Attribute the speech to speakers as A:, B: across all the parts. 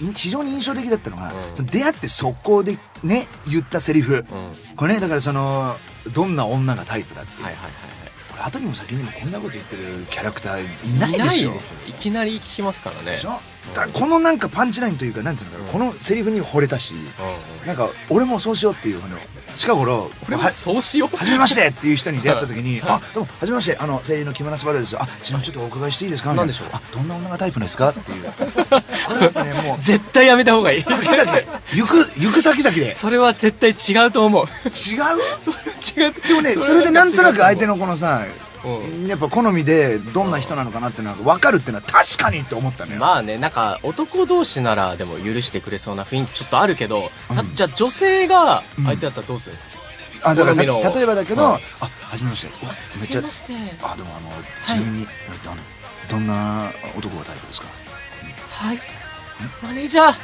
A: い非常に印象的だったのが、その出会って速攻でね言ったセリフ、これねだからそのどんな女がタイプだっていう、
B: はいはいはい
A: これ後にも先にもこんなこと言ってるキャラクターいない
B: い
A: でしょ。
B: ないですね。いきなり聞きますからね。
A: でしょ？だこのなんかパンチラインというかなんつうのかな、このセリフに惚れたし、
B: うん
A: なんか俺もそうしようっていうあの近頃
B: これはそうしよう。
A: はじめましてっていう人に出会った時に「あどうもはじめましてあの声優の木村昴です。あちなみにちょっとお伺いしていいですか?」
B: 何でしょう？
A: あどんな女がタイプですか?」っていう。これやっぱねもう。
B: 絶対やめた方がいい。
A: 先々で行く行く先々で。違う
B: それは絶対違うと思う。それは違う。
A: でもねそれでなんとなく相手
B: の
A: のこのさやっぱ好みでどんな人なのかなっていうのは分かるっていうのは確かにって思ったのよ、
B: まあねなんか男同士ならでも許してくれそうな雰囲気ちょっとあるけど、たじゃあ女性が相手だったらどうするんですか、
A: あだから例えばだけど、
B: はい
A: あはじめまして。めっちゃ
B: はじめまして。
A: あでもあのちなみに、あのどんな男がタイプですか？
B: はい。マネージャー。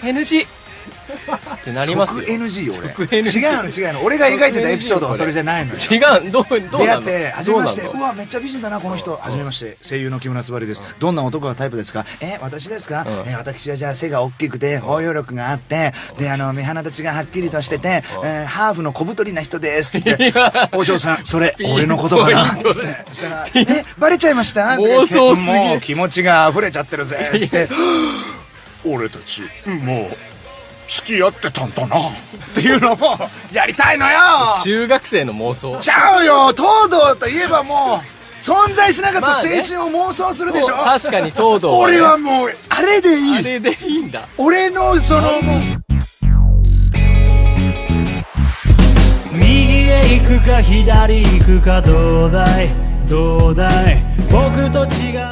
B: NG ってなりますよ。
A: 即 NG よ俺。違うの違うの。俺が描いてたエピソードはそれじゃないのよ。
B: 違うどうどう
A: 出会って初めまして。
B: どう
A: わめっちゃ美人だなこの人。初めまして。声優の木村昴です。どんな男がタイプですか？え私ですか？
B: うん。
A: え私はじゃあ背が大きくて包容力があってであの目鼻立ちがはっきりとしててえーハーフの小太りな人ですって。お嬢さんそれ俺のことかな？って。そらえバレちゃいました？
B: 妄想
A: もう気持ちが溢れちゃってるぜ。つって。俺たちもう付き合ってたんだな。っていうのをやりたいのよ。
B: 中学生の妄想。
A: ちゃうよ。東堂といえばもう存在しなかった
B: まあね。
A: 青春を妄想するでしょ、
B: 確かに東堂はね。
A: 俺はもうあれでいい。
B: あれでいいんだ。
A: 俺のそのもう
C: 右へ行くか左行くかどうだい？どうだい？僕と違う